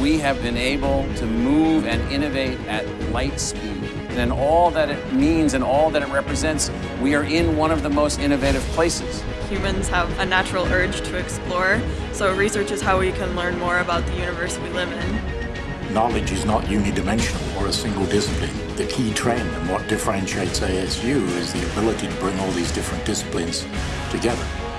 we have been able to move and innovate at light speed. And all that it means and all that it represents, we are in one of the most innovative places. Humans have a natural urge to explore, so research is how we can learn more about the universe we live in. Knowledge is not unidimensional or a single discipline. The key trend and what differentiates ASU is the ability to bring all these different disciplines together.